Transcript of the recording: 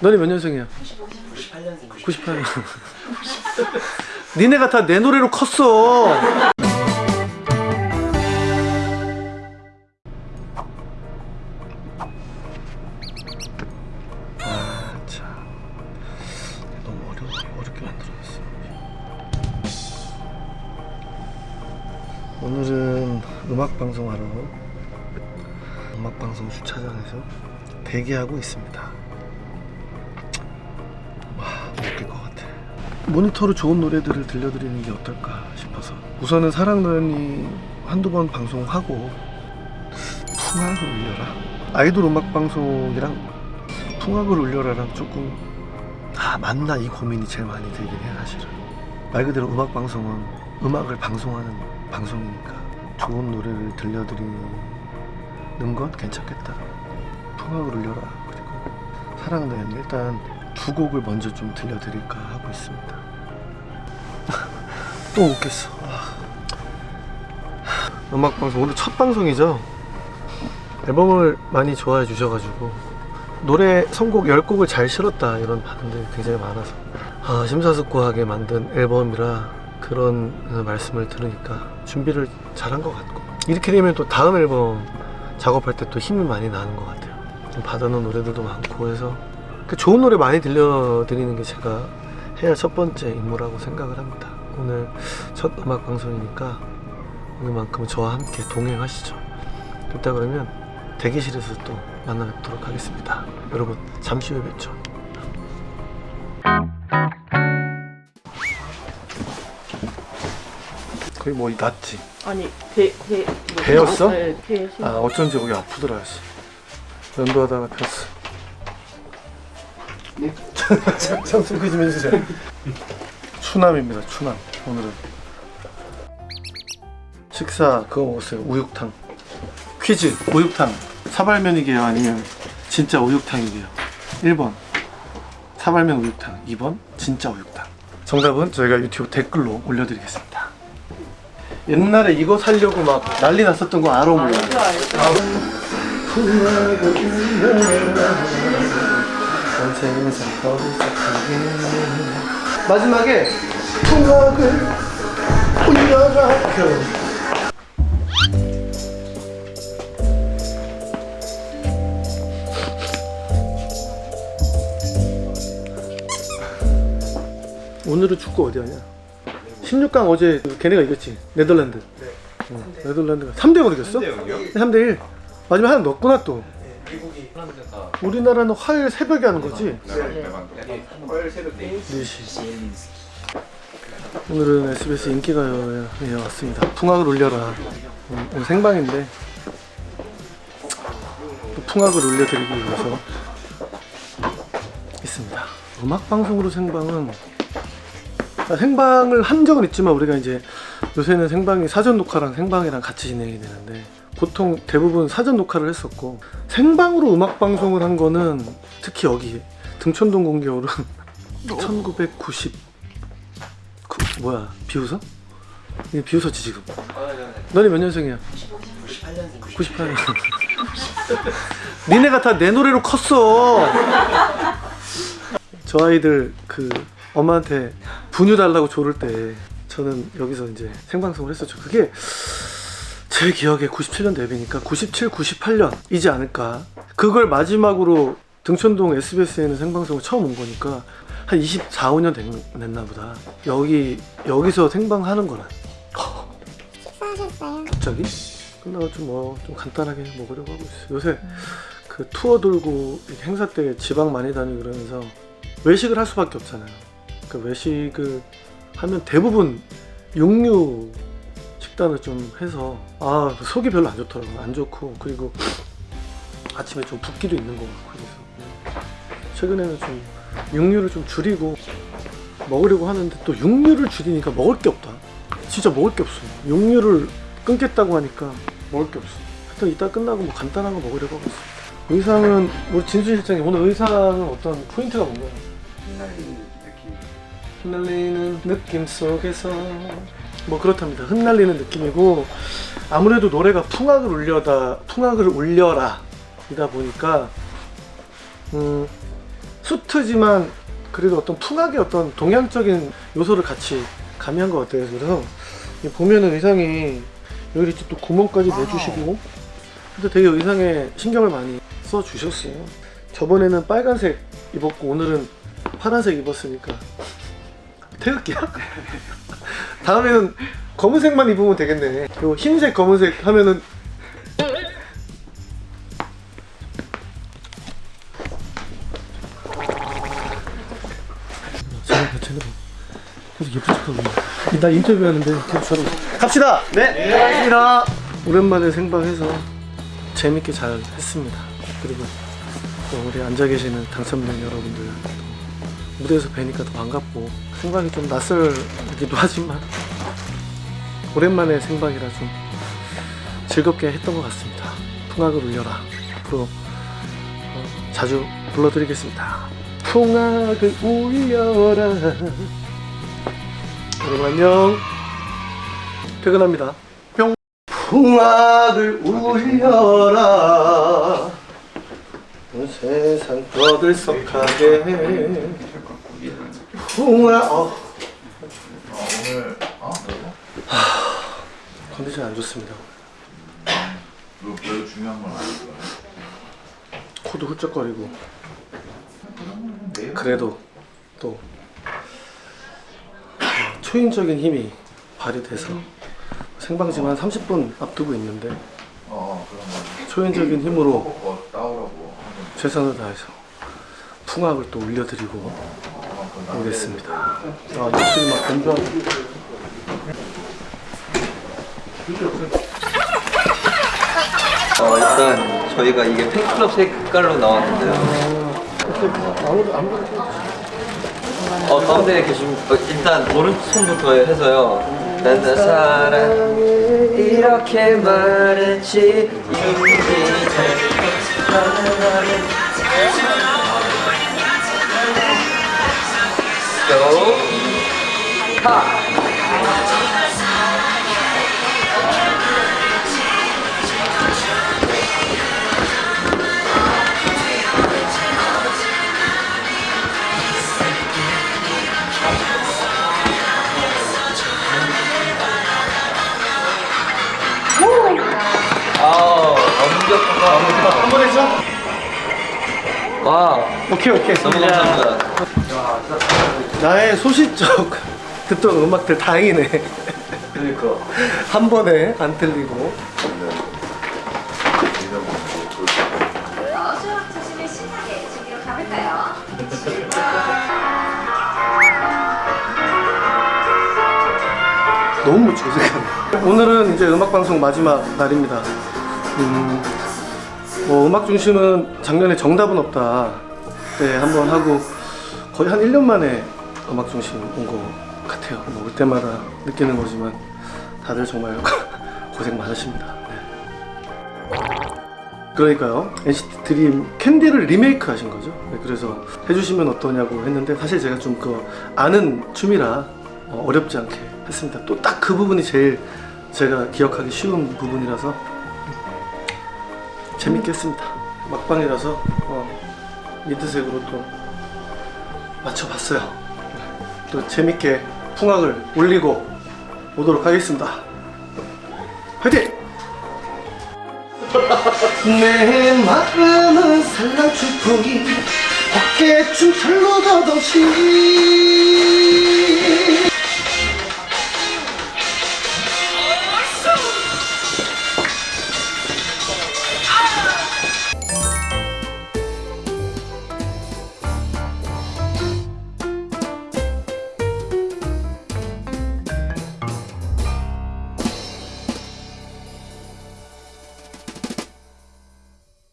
너네 몇 년생이야? 98년생 98년. 니네가 다 내 노래로 컸어. 오늘은 음악 방송하러 음악 방송 주차장에서 대기하고 있습니다. 모니터로 좋은 노래들을 들려드리는 게 어떨까 싶어서. 우선은 사랑너연이 한두 번 방송하고 풍악을 울려라. 아이돌 음악 방송이랑 풍악을 울려라랑 조금 아 맞나? 이 고민이 제일 많이 들긴 해 사실은. 말 그대로 음악 방송은 음악을 방송하는 방송이니까 좋은 노래를 들려드리는 건 괜찮겠다. 풍악을 울려라. 그리고 사랑너연 일단 두 곡을 먼저 좀 들려드릴까 하고 있습니다 또 웃겠어. 아. 음악방송 오늘 첫 방송이죠? 앨범을 많이 좋아해 주셔가지고. 노래 선곡 10곡을 잘 실었다 이런 반응들이 굉장히 많아서. 아, 심사숙고하게 만든 앨범이라 그런 말씀을 들으니까 준비를 잘한 것 같고. 이렇게 되면 또 다음 앨범 작업할 때 또 힘이 많이 나는 것 같아요. 좀 받아놓은 노래들도 많고 해서. 그 좋은 노래 많이 들려드리는 게 제가 해야 첫 번째 임무라고 생각을 합니다. 오늘 첫 음악 방송이니까 오늘만큼은 저와 함께 동행하시죠. 됐다 그러면 대기실에서 또 만나 뵙도록 하겠습니다. 여러분 잠시 후에 뵙죠. 거의 뭐 낫지. 아니 배, 배 뭐, 배였어? 네, 배 심- 아 어쩐지 여기 아프더라 씨. 연도하다가 폈어. 네? 참, 참 소개 좀 해주세요. 추남입니다. 추남. 오늘은 식사 그거 먹었어요. 우육탕. 퀴즈 우육탕 사발면이게요 아니면 진짜 우육탕이게요. 1번 사발면 우육탕 2번 진짜 우육탕 정답은 저희가 유튜브 댓글로 올려드리겠습니다. 옛날에 이거 살려고 막 난리 났었던 거 알아 몰라? 마지막에 풍악을 울려라. 오늘은 축구 어디 하냐? 16강 어제 걔네가 이겼지? 네덜란드. 어, 네덜란드가 3대0으로 이겼어? 3대 3대1 마지막에 하나 넣었구나 또. 우리나라는 화요일 새벽에 하는 거지? 4시 오늘은 SBS 인기가요에 왔습니다. 풍악을 울려라. 오늘 오늘 생방인데 또 풍악을 울려드리기 위해서 있습니다. 음악방송으로 생방은 아, 생방을 한 적은 있지만 우리가 이제 요새는 생방이 사전 녹화랑 생방이랑 같이 진행이 되는데 보통 대부분 사전 녹화를 했었고 생방으로 음악 방송을 한 거는 특히 여기 등촌동 공개홀은 1990 구, 뭐야 비웃어? 이게 비웃었지 지금. 너네 몇 년생이야? 98년생 98년. 니네가 다 내 노래로 컸어. 저 아이들 그 엄마한테 분유 달라고 조를 때 저는 여기서 이제 생방송을 했었죠. 그게 제 기억에 97년 데뷔니까 97, 98년이지 않을까. 그걸 마지막으로 등촌동 SBS에는 생방송을 처음 온 거니까 한 24, 5년 됐, 됐나 보다 여기 여기서 생방하는 거란 식사하셨어요? 갑자기 끝나고 좀 뭐 좀 간단하게 먹으려고 하고 있어요. 요새 그 투어 돌고 행사 때 지방 많이 다니고 그러면서 외식을 할 수밖에 없잖아요. 그 외식을 하면 대부분 육류 식단을 좀 해서 아 속이 별로 안 좋더라고요. 안 좋고 그리고 아침에 좀 붓기도 있는 것 같고 그래서 최근에는 좀 육류를 좀 줄이고 먹으려고 하는데 또 육류를 줄이니까 먹을 게 없다. 진짜 먹을 게 없어. 육류를 끊겠다고 하니까 먹을 게 없어. 하여튼 이따 끝나고 뭐 간단한 거 먹으려고 하고 있어. 의상은 우리 진수 실장님 오늘 의상은 어떤 포인트가 뭔가요? 흩날리는 느낌 흩날리는 느낌 속에서 뭐 그렇답니다. 흩날리는 느낌이고 아무래도 노래가 풍악을 울려다 풍악을 울려라 이다 보니까 음 수트지만 그래도 어떤 풍악의 어떤 동양적인 요소를 같이 가미한 것 같아요. 그래서 이 보면은 의상이 여기 또 구멍까지 내주시고 근데 되게 의상에 신경을 많이 써 주셨어요. 저번에는 빨간색 입었고 오늘은 파란색 입었으니까 태극기야? 다음에는 검은색만 입으면 되겠네. 그리고 흰색 검은색 하면은 나 인터뷰하는데 저러 갑시다! 네! 고맙습니다. 오랜만에 생방해서 재밌게 잘 했습니다. 그리고 또 우리 앉아 계시는 당첨된 여러분들 또 무대에서 뵈니까 더 반갑고 생방이 좀 낯설기도 하지만 오랜만에 생방이라 좀 즐겁게 했던 것 같습니다. 풍악을 울려라. 앞으로 어, 자주 불러드리겠습니다. 풍악을 울려라. 여러분 안녕. 퇴근합니다. 뿅. 풍악을 울려라. 온 세상 떠들썩하게 풍악. 어. 오늘 어? 컨디션 안 좋습니다. 뭐 별로 중요한 건 거야. 코도 훌쩍거리고 그래도 또 어, 초인적인 힘이 발휘돼서 생방송 한 30분 앞두고 있는데 어 거. 초인적인 힘으로 하는 최선을 다해서 풍악을 또 울려드리고 어, 그건 오겠습니다. 아, 목소리 막 건조하고 어, 일단 저희가 이게 팬클럽 색깔로 나왔는데요. 아무도 아무도 어, 가운데 계신 어, 일단 오른손부터 해서요. 난나 사랑 이렇게 말했지. Go 하 한번 해줘. 와 오케이 오케이. 너무 감사합니다 나의 소시적 듣던 음악들 다행이네. 그러니까 한 번에 안 틀리고. 수학 자신을 신나게 즐기러 가볼까요? 너무 멋지고 생각나. 오늘은 이제 음악 방송 마지막 날입니다. 음, 뭐 음악 중심은 작년에 정답은 없다. 때 한번 하고 거의 한 1년 만에 음악 중심 온 것 같아요. 뭐 올 때마다 느끼는 거지만 다들 정말 고생 많으십니다. 네. 그러니까요. NCT 드림 캔디를 리메이크 하신 거죠. 네, 그래서 해주시면 어떠냐고 했는데 사실 제가 좀 그 아는 춤이라 어, 어렵지 않게 했습니다. 또 딱 그 부분이 제일 제가 기억하기 쉬운 부분이라서 재밌게 했습니다. 막방이라서 어, 미드색으로 또 맞춰봤어요. 네, 또 재밌게 풍악을 올리고 오도록 하겠습니다. 화이팅! 내 마음은 산란 추풍이 어깨춤 철로 덧없이